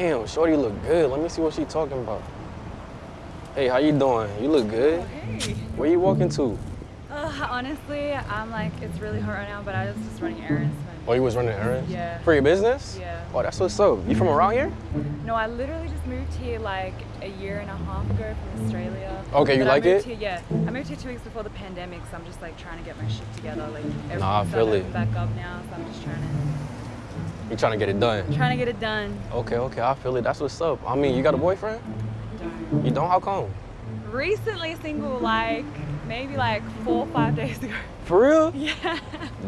Damn, Shorty look good. Let me see what she talking about. Hey, how you doing? You look good. Hey. Where you walking to? Uh, honestly, I'm like, it's really hot right now, but I was just running errands. Oh, you was running errands? Yeah. For your business? Yeah. Oh, that's what's up. You from around here? No, I literally just moved here like a year and a half ago from Australia. Okay, you But I like moved it? Here, yeah, I moved here two weeks before the pandemic, so I'm just like trying to get my shit together. Like everything's Nah, I feel it. back up now, so I'm just trying to You trying to get it done? trying to get it done. Okay, okay, I feel it. That's what's up. I mean, you got a boyfriend? Don't. You don't? How come? Recently single, like maybe like four or five days ago. For real? Yeah,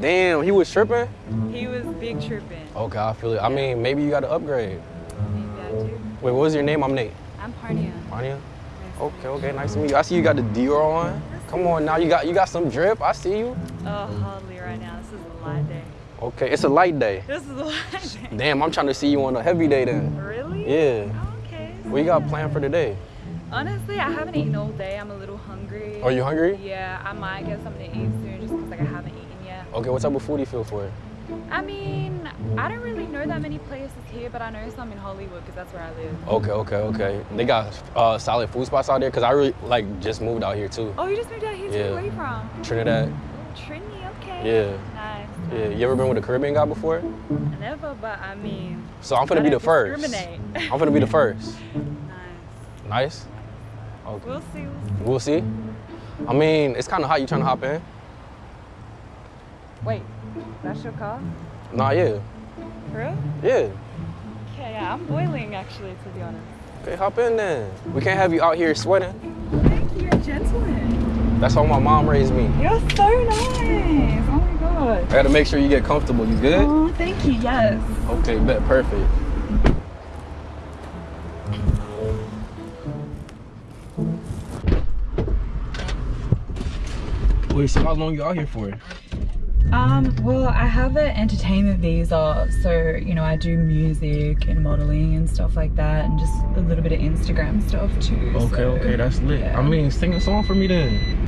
Damn, he was tripping? he was big tripping. Okay, I feel it. I mean, maybe you got to upgrade. Maybe I do. Wait, what was your name? I'm Nate. I'm Parnia. Parnia? Nice Okay, okay, nice to meet you. I see you got the Dior on. Come on now, you got you got some drip. I see you. you. Oh, hardly right now. This is a light day. Okay, it's a light day. This is a light day. Damn, I'm trying to see you on a heavy day then. Really? Yeah. Okay. What you got planned for today? Honestly, I haven't eaten all day. I'm a little hungry. Are you hungry? Yeah, I might get something to eat soon just because like I haven't eaten yet. Okay, what type of food do you feel for? I mean, I don't really know that many places here, but I know some in Hollywood because that's where I live. Okay, okay, okay. They got uh, solid food spots out there because I really like just moved out here too. Oh, you just moved out here too? Yeah. Where are you from? Trinidad. Trinity, okay. Yeah. Nice. Yeah. You ever been with a Caribbean guy before? Never, but I mean, So I'm gonna be the first. I'm gonna be the first. nice. Nice. Okay. We'll see. We'll see. I mean, it's kind of hot. You trying to hop in? Wait, that's your car? Nah, yeah, For real? yeah. Okay, yeah, I'm boiling actually, to be honest. Okay, hop in then. We can't have you out here sweating. Thank you, you're a gentleman. That's how my mom raised me. You're so nice. Oh my god. I gotta make sure you get comfortable. You good? Oh, thank you. Yes. Okay, bet. Perfect. Wait, so how long you out here for? Um, well, I have an entertainment visa, so you know I do music and modeling and stuff like that, and just a little bit of Instagram stuff too. Okay, so, okay, that's lit. yeah. I mean, sing a song for me then.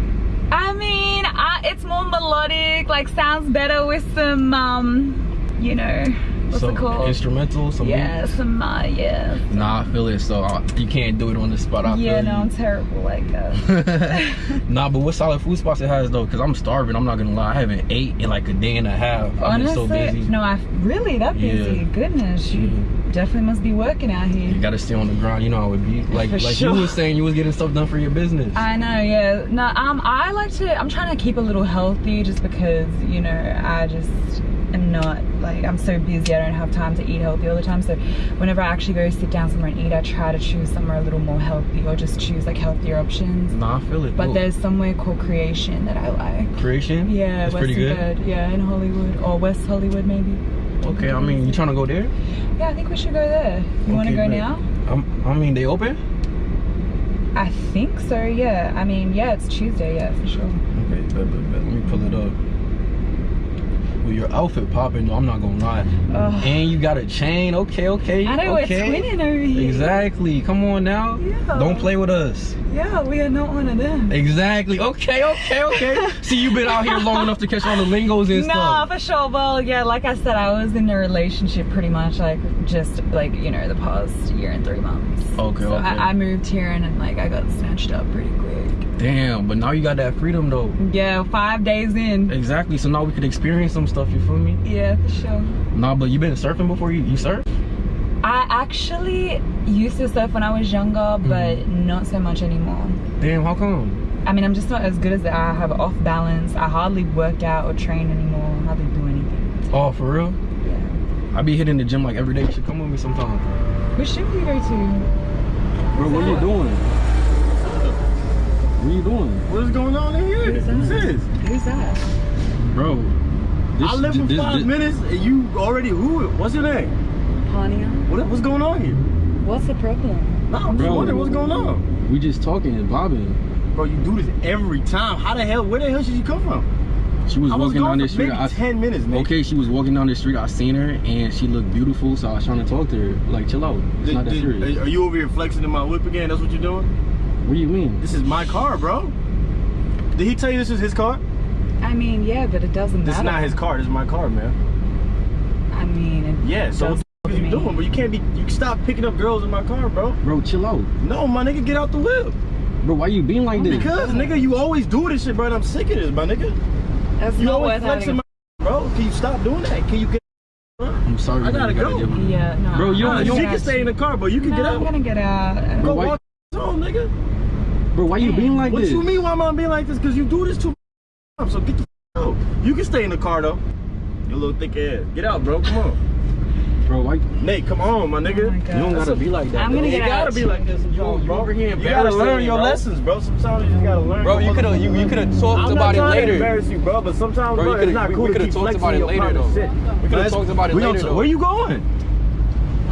I mean, I, it's more melodic, like sounds better with some, um, you know, what's so, it called? Instrumental, some yeah, beats? some, uh, yeah. Nah, I feel it. So uh, you can't do it on the spot. I yeah, feel no, you. I'm terrible like that. nah, but what solid food spots it has though? Cause I'm starving. I'm not gonna lie. I haven't ate in like a day and a half. I've Honestly, been so busy. no, I really that busy. Yeah. Goodness, you. Definitely must be working out here. You gotta stay on the grind. You know how it be. Like For like sure. you was saying, you was getting stuff done for your business. I know, yeah. No, um, I like to. I'm trying to keep a little healthy, just because you know I just am not like I'm so busy. I don't have time to eat healthy all the time. So whenever I actually go sit down somewhere and eat, I try to choose somewhere a little more healthy, or just choose like healthier options. nah, I feel it. But Cool. there's somewhere called Creation that I like. creation. Yeah, it's Western pretty good. Bird. Yeah, in Hollywood or West Hollywood maybe. Okay, I mean, you trying to go there? Yeah, I think we should go there. You want to go now? Um, I mean, they open? I think so. Yeah. I mean, yeah, it's Tuesday. Yeah, for sure. Okay, bet, bet, bet. Let me pull it up. Well, your outfit popping though. I'm not gonna lie. And you got a chain. Okay, okay. I know okay. we're twinning over here. Exactly. Come on now. Yeah. Don't play with us. Yeah, we are not one of them. Exactly. Okay, okay, okay. See, you've been out here long enough to catch all the lingos and No, stuff. for sure. Well, yeah, like I said, I was in a relationship pretty much like just like you know the past year and three months. Okay, So okay. I, I moved here and, then like I got snatched up pretty quick. Damn, but now you got that freedom though. Yeah, five days in. Exactly. So now we could experience some stuff. You feel me? Yeah, for sure. Nah, but you been surfing before? You you surf? I actually used to surf when I was younger, Mm-hmm. but not so much anymore. Damn, how come? I mean, I'm just not as good as I have off balance. I hardly work out or train anymore. I hardly do anything. Oh, for real? Yeah. I be hitting the gym like every day. You should come with me sometime. Which gym do you go to? Bro, what are you doing? What are you doing? What is going on in here? Who's What's that? this? Who's that? Bro. This, I left for this- five this- minutes and you already who? What's your name? Parnia. What, what's going on here? What's the problem? No, I'm just wondering what's going on. We just talking and bobbing. Bro, you do this every time. How the hell? Where the hell should you come from? She was was walking down gone this street. maybe I, ten minutes, Nick. okay, she was walking down the street. I seen her and she looked beautiful, so I was trying to talk to her. Like, chill out. It's Did- not that did- serious. Are you over here flexing in my whip again? That's what you're doing? What do you mean? This is my car, bro. Did he tell you this is his car? I mean, yeah, but it doesn't This is not his car. This is my car, man. I mean, it Yeah. So does What you doing? But you can't be. You can stop picking up girls in my car, bro. Bro, chill out. No, my nigga, get out the whip. Bro, why you being like this? Because nigga, you always do this shit, bro. And I'm sick of this, my nigga. That's You always flexing having. my bro. Can you stop doing that? Can you get? I'm sorry. I gotta you go. get my- Yeah, no. Bro, you Nah, don't- she you can stay in the car, but you can no, get I'm gonna get out. Go Bro, why- walk home, nigga. Bro, why you being like this? What this? you mean? Why am I being like this? Because you do this too much. So get the f- out. You can stay in the car though. You little thick ass. Get out, bro. Come on. Bro, why? Nate, come on, my nigga. Oh my You don't God. gotta be like that. I'm bro. gonna You get gotta out. be like this sometimes, You- you bro. over here You gotta learn your bro. lessons, bro. Sometimes you just gotta learn. Bro, you could have you, you could have talked I'm about not it trying to later. embarrass you, bro, but sometimes, Bro, bro, you it's not we- cool we to coulda keep talked flexing about it your later, though. shit. We coulda talked about it later, t- though. Where you going?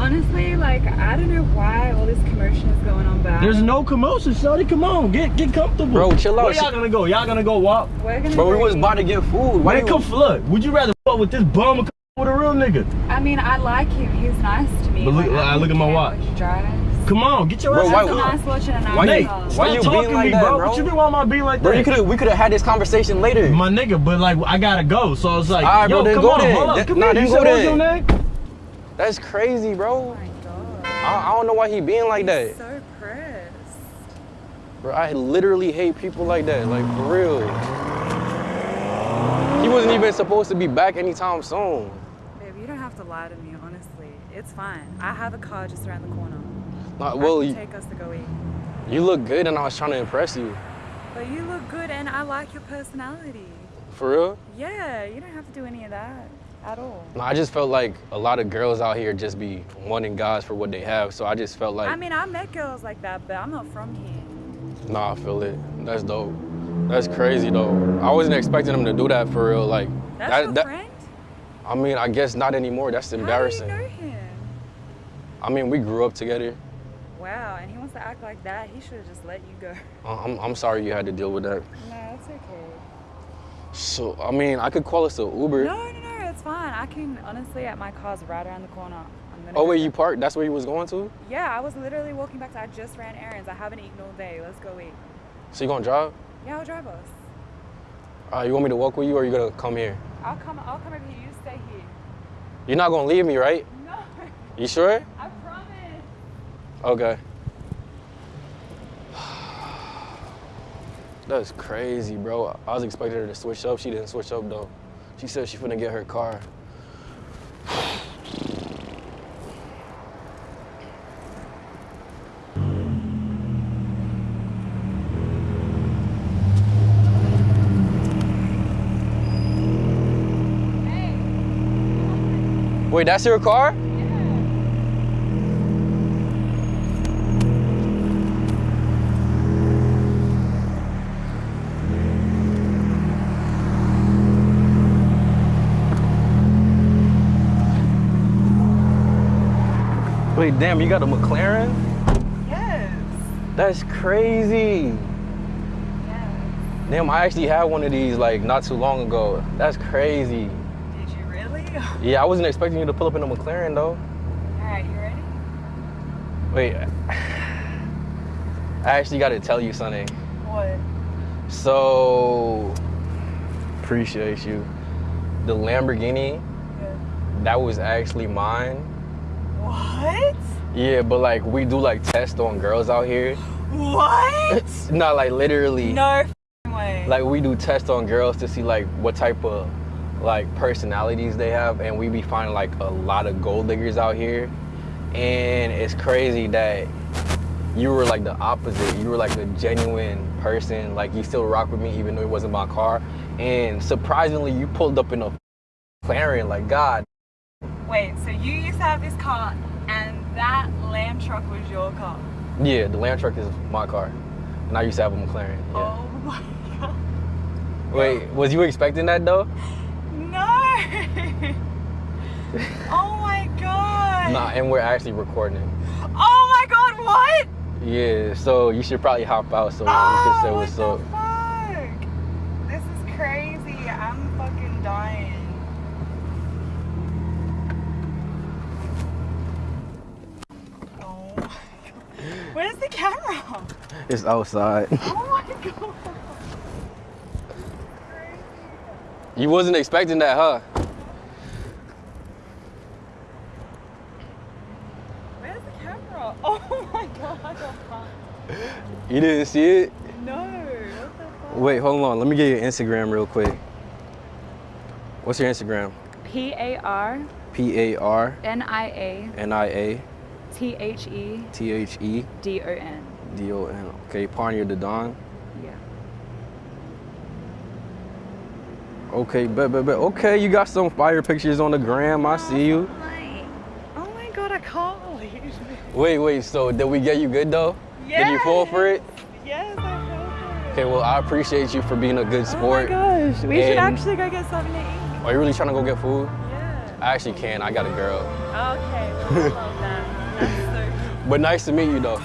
Honestly, like I don't know why all this commotion is going on back. There's no commotion, Shorty. Come on, get get comfortable. Bro, chill out. Where y'all gonna go? Y'all gonna go walk? We're gonna. Bro, we was about to get food. Why Man, you? come flood. Would you rather fuck with this bum or come with a real nigga? I mean, I like him. He's nice to me. But look- Like, I look at my watch. what. Come on, get your Bro, ass why- in the That's a car. nice watch and a Why Nate. Why you talking being to like me, that, bro? bro? What you mean? Why am I being like Bro, that? you we could have had this conversation later. My nigga, but like I gotta go, so I was like, All right, yo, bro, then come go on, then. hold up, come nah, here. then You go said what's your then. name? That's crazy, bro. Oh my god. I, I don't know why he being like that. So pressed. Bro, I literally hate people like that. Like for real. He wasn't even supposed to be back anytime soon. Babe, you don't have to lie to me, honestly. It's fine. I have a car just around the corner. Not, well, you, take us to go eat. you look good, and I was trying to impress you. But you look good and I like your personality. For real? Yeah, you don't have to do any of that at all. No, I just felt like a lot of girls out here just be wanting guys for what they have. So I just felt like, I mean, I met girls like that, but I'm not from here. nah, I feel it. That's dope. That's crazy though. I wasn't expecting him to do that for real. Like, That's that, your that- friend? I mean, I guess not anymore. That's embarrassing. How do you know him? I mean, we grew up together. Wow, and he wants to act like that. He should have just let you go. I- I'm, I'm sorry you had to deal with that. No, it's okay. So, I mean, I could call us an Uber. No, no, no, it's fine. I can honestly, at my car's right around the corner. I'm Oh, where you parked? That's where you was going to? Yeah, I was literally walking back to. I just ran errands. I haven't eaten all day. Let's go eat. So you gonna drive? Yeah, I'll drive us. Uh, you want me to walk with you or you gonna come here? I'll come. I'll come over here. You stay here. You're not gonna leave me, right? No, You sure? I promise. Okay. That's crazy, bro. I was expecting her to switch up. She didn't switch up though. She said she finna get her car. Wait, that's your car? Wait, damn, you got a McLaren? Yes. That's crazy. Yes. Damn, I actually had one of these like not too long ago. That's crazy. Did you really? Yeah, I wasn't expecting you to pull up in a McLaren though. All right, you ready? Wait, I actually got to tell you something. What? So, appreciate you. The Lamborghini, Yeah. that was actually mine. What? Yeah, but like we do like tests on girls out here. What? Not like literally. no way. Like we do tests on girls to see like what type of like personalities they have, and we be finding like a lot of gold diggers out here. And it's crazy that you were like the opposite. You were like a genuine person. Like you still rock with me even though it wasn't my car. And surprisingly, you pulled up in a McLaren. Like God, Wait, so you used to have this car, and that lamb truck was your car? yeah, the lamb Truck is my car, and I used to have a McLaren. Yeah. Oh my god. Wait, was you expecting that though? No. oh my god. Nah, and we're actually recording. Oh my god, what? Yeah, so you should probably hop out so we oh, can say what what's up. fuck? This is crazy. I'm fucking dying. Oh my god. Where's the camera? It's outside. Oh my god. You wasn't expecting that, huh? Where's the camera. Oh my god, I got fucked. You didn't see it? No, what the fuck? Wait, hold on. Let me get your Instagram real quick. What's your Instagram? P A R P A R N I A N I A T H E T H E D O N. D O N. Okay, Parnia the Don. Yeah. Okay, bet, bet, bet. Okay, you got some fire pictures on the gram. I oh, see you. Like, oh my god, I can't believe it. Wait, wait. So did we get you good though? Did you fall for it? Yes, I fell for it. Okay, well I appreciate you for being a good Oh my sport. gosh, we should actually go get something to eat. Are you really trying to go get food? Yeah. I actually can. I got a girl. Okay, well, I love that. But nice to meet you though.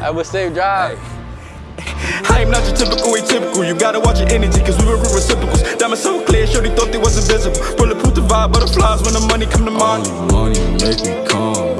Have a safe drive. I am not your typical atypical. You gotta watch your energy, cause we were reciprocals. Diamonds so clear, shorty thought they was invisible. Bulletproof the vibe, butterflies when the money come to mind. Only money make me